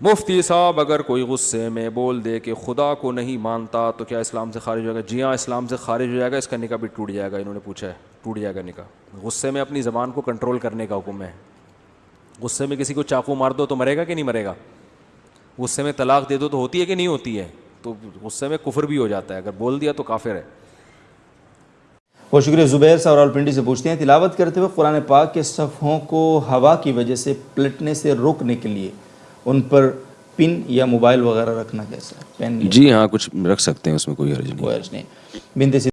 مفتی صاحب، اگر کوئی غصے میں بول دے کہ خدا کو نہیں مانتا، تو کیا اسلام سے خارج ہو جائے گا؟ جی ہاں اسلام سے خارج ہو جائے گا، اس کا نکاح بھی ٹوٹ جائے گا، انہوں نے پوچھا ہے، ٹوٹ جائے گا نکاح۔ غصے میں اپنی زبان کو کنٹرول کرنے کا حکم ہے۔ غصے میں کسی کو چاقو مار دو تو مرے گا کہ نہیں مرے گا؟ غصے میں طلاق دے دو تو ہوتی ہے کہ نہیں ہوتی ہے؟ تو غصے میں کفر بھی ہو جاتا ہے۔ اگر بول دیا تو کافر ہے۔ بہت شکریہ زبیر صاحب راول پنڈی سے پوچھتے ہیں، تلاوت کرتے ہوئے قرآن پاک کے صفحوں کو ہوا کی وجہ سے پلٹنے سے روکنے کے لیے ان پر پن یا موبائل وغیرہ رکھنا کیسا ہے؟ پین جی ہاں کچھ رکھ سکتے ہیں اس میں کوئی حرج نہیں۔ کوئی عرض نہیں۔ بنت